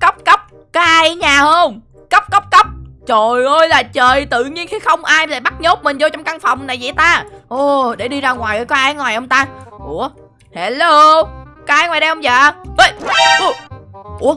cấp cấp Có ai ở nhà không? Cấp cấp cấp Trời ơi là trời tự nhiên khi không ai lại bắt nhốt mình vô trong căn phòng này vậy ta. Ồ để đi ra ngoài có ai ở ngoài không ta? Ủa hello? Có ai ngoài đây không vậy? Ê, Ủa, Ủa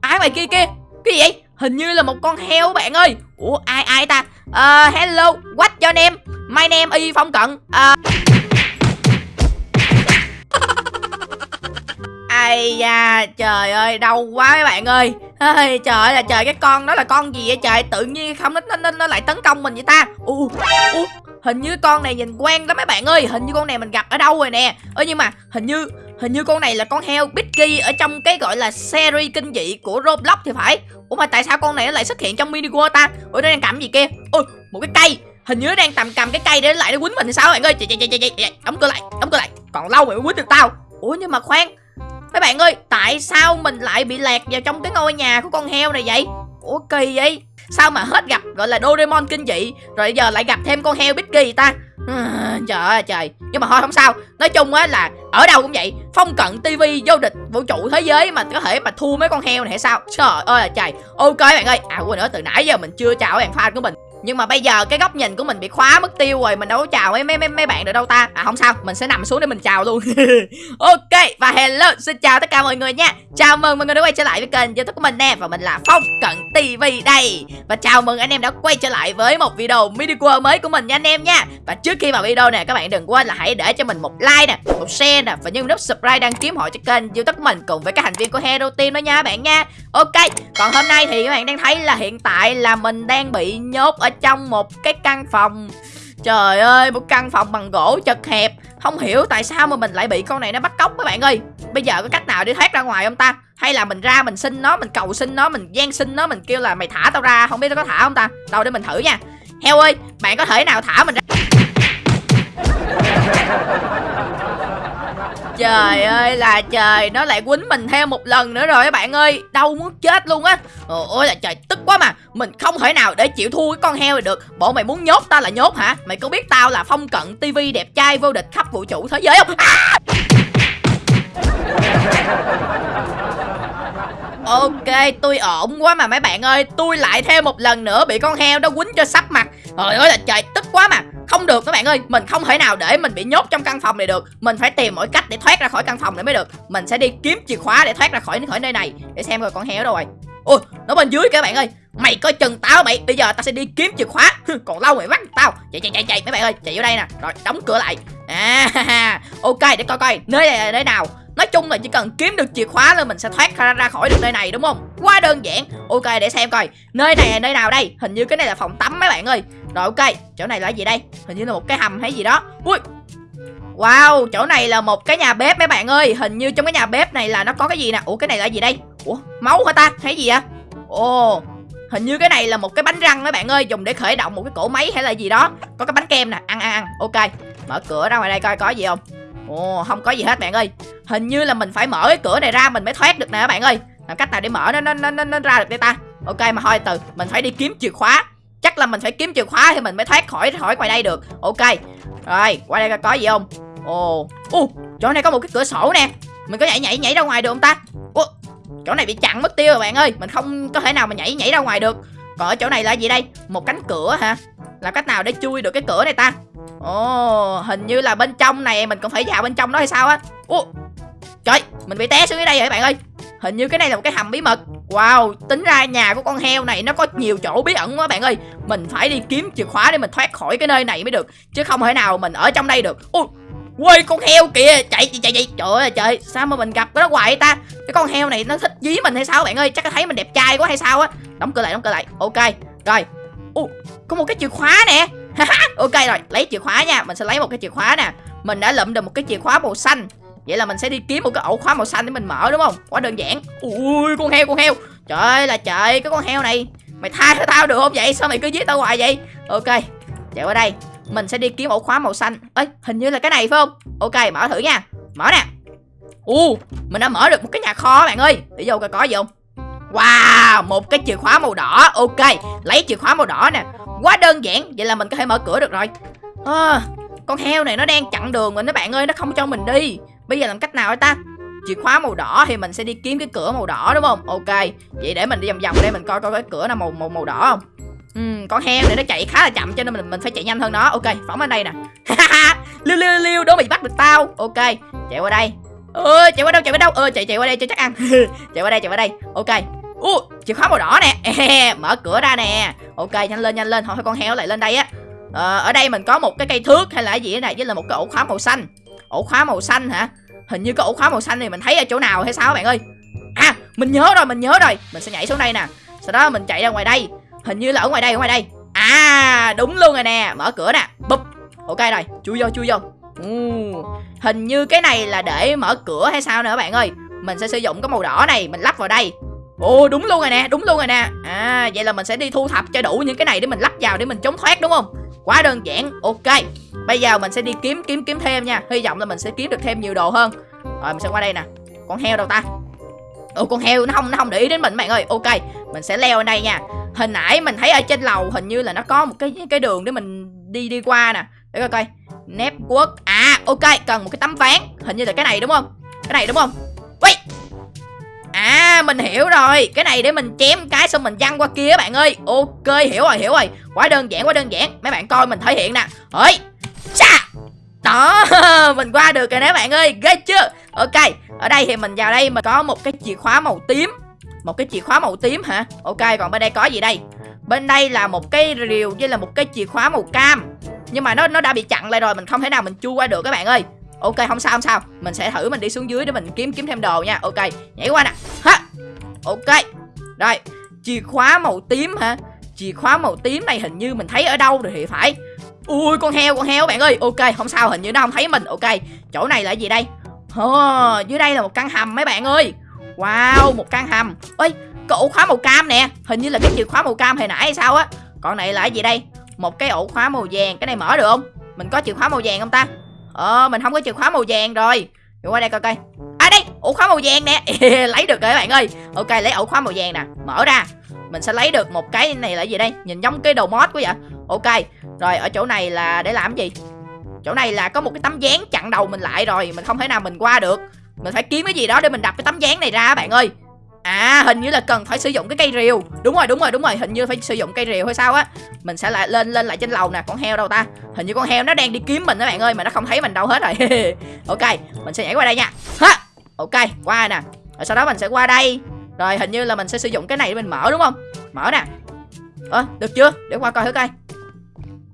ai ngoài kia kia? Cái gì vậy? Hình như là một con heo bạn ơi. Ủa ai ai ta? Uh, Hello What your name? My name Y Phong Cận. Uh, Ai da trời ơi đau quá mấy bạn ơi. Ê, Trời ơi là trời cái con đó là con gì vậy trời? Tự nhiên không nó, nó, nó lại tấn công mình vậy ta. U Hình như con này nhìn quen lắm mấy bạn ơi. Hình như con này mình gặp ở đâu rồi nè. Ơ nhưng mà hình như Hình như con này là con heo Bitky ở trong cái gọi là series kinh dị của Roblox thì phải. Ủa mà tại sao con này nó lại xuất hiện trong mini world ta? Ủa nó đang cầm gì kia? Ôi một cái cây. Hình như nó đang tầm cầm cái cây để lại nó quýnh mình thì sao bạn ơi? Chạy chạy chạy chạy đóng cửa lại đóng cửa lại. Còn lâu mày mới quýnh được tao. Ủa nhưng mà khoan Mấy bạn ơi, tại sao mình lại bị lạc vào trong cái ngôi nhà của con heo này vậy? Ủa kỳ vậy? Sao mà hết gặp gọi là Doraemon kinh dị Rồi giờ lại gặp thêm con heo Bitky ta? À, Trời ơi trời. Nhưng mà thôi không sao. Nói chung á là ở đâu cũng vậy. Phong cận TV vô địch vũ trụ thế giới mà có thể mà thua mấy con heo này hay sao? Trời ơi là trời. Ok bạn ơi. À quên nữa từ nãy giờ mình chưa chào bạn fan của mình nhưng mà bây giờ cái góc nhìn của mình bị khóa mất tiêu rồi mình đâu có chào mấy mấy mấy, mấy bạn được đâu ta. À không sao mình sẽ nằm xuống để mình chào luôn. Ok và hello xin chào tất cả mọi người nha. Chào mừng mọi người đã quay trở lại với kênh youtube của mình nè và mình là phong cận tv đây. Và chào mừng anh em đã quay trở lại với một video mini world mới của mình nha anh em nha. Và trước khi vào video nè các bạn đừng quên là hãy để cho mình một like nè một share nè và nhấn nút subscribe đăng ký hội cho kênh youtube của mình cùng với các thành viên của hero team đó nha bạn nha. Ok còn hôm nay thì các bạn đang thấy là hiện tại là mình đang bị nhốt ở trong một cái căn phòng. Trời ơi, một căn phòng bằng gỗ chật hẹp. Không hiểu tại sao mà mình lại bị con này nó bắt cóc các bạn ơi. Bây giờ có cách nào để thoát ra ngoài không ta? Hay là mình ra mình xin nó, mình cầu xin nó, mình gian xin nó Mình kêu là mày thả tao ra, không biết nó có thả không ta? Đâu để mình thử nha. Heo ơi, bạn có thể nào thả mình ra? Trời ơi là trời Nó lại quýnh mình theo một lần nữa rồi các bạn ơi. Đau muốn chết luôn á. Ôi là trời tức quá mà. Mình không thể nào để chịu thua cái con heo này được. Bộ mày muốn nhốt ta là nhốt hả? Mày có biết tao là phong cận tivi đẹp trai vô địch khắp vũ trụ thế giới không? À! Ok, tôi ổn quá mà mấy bạn ơi. Tôi lại thêm một lần nữa bị con heo đó quýnh cho sắp mặt. Trời ơi là trời, tức quá mà. Không được các bạn ơi Mình không thể nào để mình bị nhốt trong căn phòng này được. Mình phải tìm mọi cách để thoát ra khỏi căn phòng này mới được. Mình sẽ đi kiếm chìa khóa để thoát ra khỏi khỏi nơi này. Để xem rồi con heo đâu rồi. Ôi, nó bên dưới các bạn ơi. Mày coi chừng tao mày. Bây giờ tao sẽ đi kiếm chìa khóa. Còn lâu mày bắt tao. Chạy chạy chạy chạy mấy bạn ơi. Chạy vô đây nè. Rồi đóng cửa lại. À Ok để coi coi. Nơi này là nơi nào? Nói chung là chỉ cần kiếm được chìa khóa là mình sẽ thoát ra, ra khỏi được nơi này đúng không? Quá đơn giản. Ok để xem coi. Nơi này là nơi nào đây? Hình như cái này là phòng tắm mấy bạn ơi. Rồi ok, chỗ này là gì đây? Hình như là một cái hầm hay gì đó. Ui. Wow, chỗ này là một cái nhà bếp mấy bạn ơi. Hình như trong cái nhà bếp này là nó có cái gì nè. Ủa cái này là gì đây? Ủa, máu hả ta? thấy gì vậy? Ồ, Hình như cái này là một cái bánh răng mấy bạn ơi Dùng để khởi động một cái cổ máy hay là gì đó Có cái bánh kem nè, ăn ăn ăn Ok, mở cửa ra ngoài đây coi có gì không Ồ, không có gì hết bạn ơi. Hình như là mình phải mở cái cửa này ra mình mới thoát được nè các bạn ơi. Làm cách nào để mở nó nó nó, nó, nó ra được đây ta? Ok mà thôi từ Mình phải đi kiếm chìa khóa. Chắc là mình phải kiếm chìa khóa thì mình mới thoát khỏi khỏi ngoài đây được. Ok. Rồi qua đây có gì không? Ồ Ồ chỗ này có một cái cửa sổ nè. Mình có nhảy nhảy nhảy ra ngoài được không ta? Ồ chỗ này bị chặn mất tiêu rồi bạn ơi. Mình không có thể nào mà nhảy nhảy ra ngoài được. Còn ở chỗ này là gì đây? Một cánh cửa hả? Làm cách nào để chui được cái cửa này ta? Ồ, hình như là bên trong này mình còn phải vào bên trong đó hay sao á? Ồ, trời, mình bị té xuống dưới đây rồi các bạn ơi. Hình như cái này là một cái hầm bí mật. Wow, tính ra nhà của con heo này nó có nhiều chỗ bí ẩn quá bạn ơi. Mình phải đi kiếm chìa khóa để mình thoát khỏi cái nơi này mới được Chứ không thể nào mình ở trong đây được. Ui, quay con heo kìa. Chạy chạy chạy Trời ơi trời Sao mà mình gặp cái đó hoài ta? Cái con heo này nó thích dí mình hay sao bạn ơi? Chắc nó thấy mình đẹp trai quá hay sao á? Đóng cửa lại đóng cửa lại. Ok Rồi. Ồ, có một cái chìa khóa nè. ok rồi lấy chìa khóa nha mình sẽ lấy một cái chìa khóa nè. Mình đã lượm được một cái chìa khóa màu xanh. Vậy là mình sẽ đi kiếm một cái ổ khóa màu xanh để mình mở đúng không? Quá đơn giản. Ui con heo con heo. Trời ơi là trời cái con heo này. Mày tha cho tao được không vậy? Sao mày cứ giết tao hoài vậy? Ok chạy qua đây. Mình sẽ đi kiếm ổ khóa màu xanh. Ấy, hình như là cái này phải không? Ok mở thử nha. Mở nè. U mình đã mở được một cái nhà kho bạn ơi. Để vô coi có gì không? Wow, một cái chìa khóa màu đỏ. Ok, lấy chìa khóa màu đỏ nè. Quá đơn giản, vậy là mình có thể mở cửa được rồi. À, Con heo này nó đang chặn đường mình đó bạn ơi Nó không cho mình đi. Bây giờ làm cách nào hả ta? Chìa khóa màu đỏ thì mình sẽ đi kiếm cái cửa màu đỏ đúng không? Ok vậy để mình đi vòng vòng đây mình coi coi cái cửa nào màu màu màu đỏ không? Ừ, con heo này nó chạy khá là chậm cho nên mình mình phải chạy nhanh hơn nó. Ok phóng lên đây nè. Liêu liêu liêu đố mày bắt được tao. Ok chạy qua đây. Ơ chạy qua đâu chạy qua đâu? Ơ chạy chạy qua đây cho chắc ăn. Chạy qua đây chạy qua đây. Ok u chìa khóa màu đỏ nè. Mở cửa ra nè. Ok nhanh lên nhanh lên. Thôi con heo lại lên đây á. Ờ, ở đây mình có một cái cây thước hay là gì này với là một cái ổ khóa màu xanh. Ổ khóa màu xanh hả? Hình như cái ổ khóa màu xanh này mình thấy ở chỗ nào hay sao bạn ơi? À mình nhớ rồi mình nhớ rồi. Mình sẽ nhảy xuống đây nè. Sau đó mình chạy ra ngoài đây. Hình như là ở ngoài đây ở ngoài đây. À đúng luôn rồi nè. Mở cửa nè. Bụp ok rồi chui vô chui vô. Uh, hình như cái này là để mở cửa hay sao nữa bạn ơi? Mình sẽ sử dụng cái màu đỏ này mình lắp vào đây ồ, đúng luôn rồi nè, đúng luôn rồi nè. À vậy là mình sẽ đi thu thập cho đủ những cái này để mình lắp vào để mình chống thoát, đúng không? Quá đơn giản, ok. Bây giờ mình sẽ đi kiếm kiếm kiếm thêm nha. Hy vọng là mình sẽ kiếm được thêm nhiều đồ hơn. Rồi, mình sẽ qua đây nè. Con heo đâu ta? Ồ, con heo, nó không nó không để ý đến mình, bạn ơi. Ok, mình sẽ leo lên đây nha. Hình nãy mình thấy ở trên lầu hình như là nó có một cái cái đường để mình đi đi qua nè. Để coi coi. Network à ok, cần một cái tấm ván. Hình như là cái này, đúng không? Cái này, đúng không? Ui! À mình hiểu rồi. Cái này để mình chém cái xong mình văng qua kia bạn ơi. Ok, hiểu rồi hiểu rồi. Quá đơn giản, quá đơn giản. Mấy bạn coi mình thể hiện nè. Ơi Cha Đó, Mình qua được rồi nè bạn ơi. Ghê chưa? Ok, Ở đây thì mình vào đây mình có một cái chìa khóa màu tím. Một cái chìa khóa màu tím hả? Ok, còn bên đây có gì đây? Bên đây là một cái rìu với là một cái chìa khóa màu cam. Nhưng mà nó nó đã bị chặn lại rồi, Mình không thể nào mình chui qua được các bạn ơi ok không sao không sao. Mình sẽ thử mình đi xuống dưới để mình kiếm kiếm thêm đồ nha. Ok nhảy qua nè. Ha. Ok. Rồi chìa khóa màu tím hả? Chìa khóa màu tím này hình như mình thấy ở đâu rồi thì phải. Ui con heo con heo bạn ơi. Ok không sao hình như nó không thấy mình. Ok chỗ này là gì đây? Oh, dưới đây là một căn hầm mấy bạn ơi. Wow một căn hầm. Ơi cái ổ khóa màu cam nè. Hình như là cái chìa khóa màu cam hồi nãy hay sao á. Còn này là gì đây? Một cái ổ khóa màu vàng. Cái này mở được không? Mình có chìa khóa màu vàng không ta? Ờ mình không có chìa khóa màu vàng rồi. Đi qua đây coi coi. À đây, ổ khóa màu vàng nè. Lấy được rồi các bạn ơi. Ok, lấy ổ khóa màu vàng nè. Mở ra. Mình sẽ lấy được một cái này là gì đây? Nhìn giống cái đầu mod quá vậy. Ok, Rồi ở chỗ này là để làm gì? Chỗ này là có một cái tấm dáng chặn đầu mình lại rồi. Mình không thể nào mình qua được. Mình phải kiếm cái gì đó để mình đập cái tấm dáng này ra bạn ơi. À hình như là cần phải sử dụng cái cây rìu. Đúng rồi đúng rồi đúng rồi. Hình như phải sử dụng cây rìu hay sao á. Mình sẽ lại lên lên lại trên lầu nè Con heo đâu ta? Hình như con heo nó đang đi kiếm mình các bạn ơi Mà nó không thấy mình đâu hết rồi. Ok Mình sẽ nhảy qua đây nha. Ha! Ok qua nè. Rồi sau đó mình sẽ qua đây. Rồi hình như là mình sẽ sử dụng cái này để mình mở đúng không? Mở nè. Ơ à, được chưa? Để qua coi thử coi.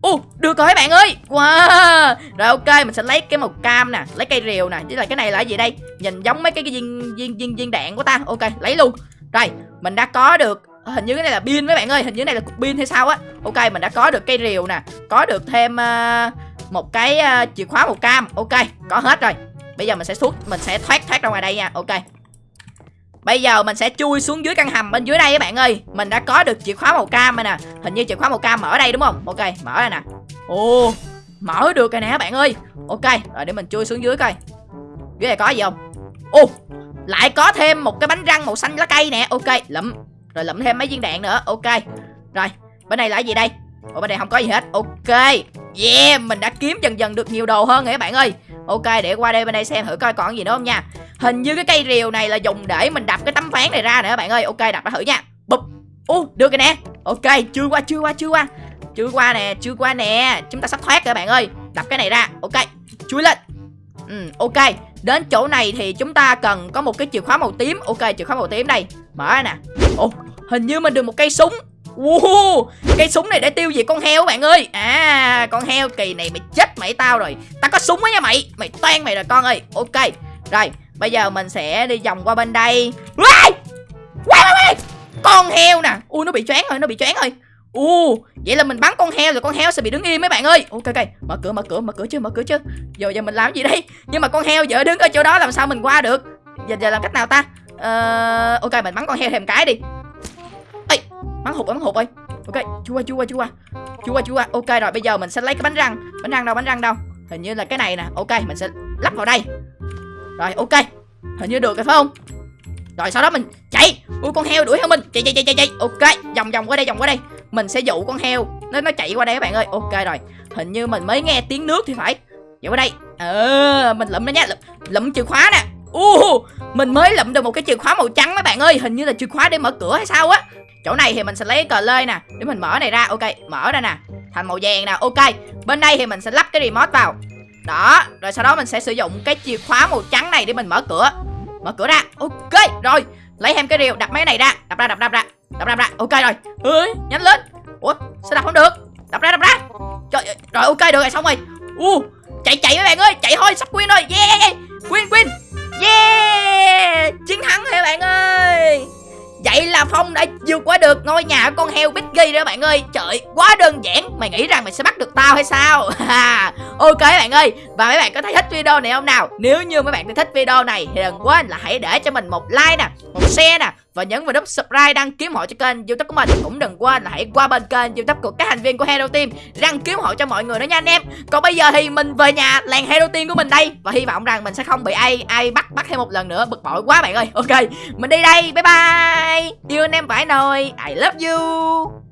Ồ, uh, được rồi các bạn ơi? Wow Rồi ok, mình sẽ lấy cái màu cam nè Lấy cây rìu nè chứ là cái này là gì đây? Nhìn giống mấy cái, cái viên, viên, viên, viên đạn của ta. Ok, lấy luôn. Rồi, mình đã có được à, Hình như cái này là pin mấy bạn ơi Hình như cái này là cục pin hay sao á. Ok, mình đã có được cây rìu nè Có được thêm uh, một cái uh, chìa khóa màu cam. Ok, có hết rồi. Bây giờ mình sẽ xuất Mình sẽ thoát thoát ra ngoài đây nha. Ok. Bây giờ mình sẽ chui xuống dưới căn hầm bên dưới đây các bạn ơi. Mình đã có được chìa khóa màu cam rồi nè. Hình như chìa khóa màu cam mở đây đúng không? Ok, mở đây nè. Ồ, mở được rồi nè các bạn ơi. Ok, rồi để mình chui xuống dưới coi. Dưới này có gì không? Ồ, lại có thêm một cái bánh răng màu xanh lá cây nè. Ok, lụm. Rồi lụm thêm mấy viên đạn nữa. Ok. Rồi, bên này là gì đây? Ủa, bên này không có gì hết. Ok. Yeah, mình đã kiếm dần dần được nhiều đồ hơn rồi các bạn ơi. Ok, để qua đây bên đây xem thử coi còn gì nữa không nha. Hình như cái cây rìu này là dùng để mình đập cái tấm ván này ra nữa bạn ơi. Ok đập nó thử nha. Bụp. Ô được rồi nè. Ok chưa qua chưa qua chưa qua. Chưa qua nè chưa qua nè. Chúng ta sắp thoát rồi bạn ơi. Đập cái này ra. Ok chui lên. Ừ ok. Đến chỗ này thì chúng ta cần có một cái chìa khóa màu tím. Ok chìa khóa màu tím đây. Mở ra nè. Ồ hình như mình được một cây súng. Wow, cây súng này để tiêu diệt con heo bạn ơi. À con heo kỳ này mày chết mày tao rồi. Tao có súng á nha mày. Mày toan mày rồi con ơi. Ok. Rồi bây giờ mình sẽ đi vòng qua bên đây. Quay Quay quay! Con heo nè. Ui nó bị choáng rồi nó bị choáng rồi. U vậy là mình bắn con heo rồi con heo sẽ bị đứng im mấy bạn ơi. Ok ok. Mở cửa mở cửa mở cửa chưa mở cửa chưa giờ giờ mình làm gì đây? Nhưng mà con heo giờ đứng ở chỗ đó làm sao mình qua được? Giờ giờ làm cách nào ta? Uh, ok mình bắn con heo thêm cái đi. Ê bắn hụt bắn hụt ơi. Ok chú qua chú qua chú qua chú qua chú qua ok rồi bây giờ mình sẽ lấy cái bánh răng. Bánh răng đâu bánh răng đâu? Hình như là cái này nè. Ok mình sẽ lắp vào đây rồi ok. Hình như được rồi phải không? Rồi sau đó mình chạy. Ui con heo đuổi theo mình. Chạy chạy chạy chạy chạy. Ok vòng vòng qua đây vòng qua đây. Mình sẽ dụ con heo. Nó nó chạy qua đây các bạn ơi. Ok rồi. Hình như mình mới nghe tiếng nước thì phải. Chạy qua đây. Ờ mình lụm nó nhá lụm, lụm chìa khóa nè. Uh, mình mới lụm được một cái chìa khóa màu trắng mấy bạn ơi. Hình như là chìa khóa để mở cửa hay sao á. Chỗ này thì mình sẽ lấy cờ lê nè để mình mở này ra. Ok mở ra nè. Thành màu vàng nè. Ok bên đây thì mình sẽ lắp cái remote vào đó rồi sau đó mình sẽ sử dụng cái chìa khóa màu trắng này để mình mở cửa. Mở cửa ra ok rồi. Lấy thêm cái rìu đập mấy này ra. Đập ra đập ra đập ra. Đập ra đập ra ok rồi. Ơi nhanh lên. Ủa sao đập không được? Đập ra đập ra. Trời ơi, rồi ok được rồi xong rồi. Uh, chạy chạy mấy bạn ơi chạy thôi sắp win rồi. Yeah win win. Yeah chiến thắng rồi bạn ơi. Vậy là Phong đã vượt qua được ngôi nhà của con heo Biggie đó bạn ơi. Trời, quá đơn giản. Mày nghĩ rằng mày sẽ bắt được tao hay sao? Ok bạn ơi, Và mấy bạn có thấy thích video này không nào? Nếu như mấy bạn thích video này Thì đừng quên là hãy để cho mình một like nè, Một share nè, Và nhấn vào nút subscribe đăng ký hộ cho kênh youtube của mình. Cũng đừng quên là hãy qua bên kênh youtube của các thành viên của Hero Team, Đăng ký hộ cho mọi người nữa nha anh em. Còn bây giờ thì mình về nhà làng Hero Team của mình đây, Và hy vọng rằng mình sẽ không bị ai ai bắt bắt thêm một lần nữa. Bực bội quá bạn ơi. Ok, Mình đi đây. Bye Bye bye Yêu anh em phải nồi I love you.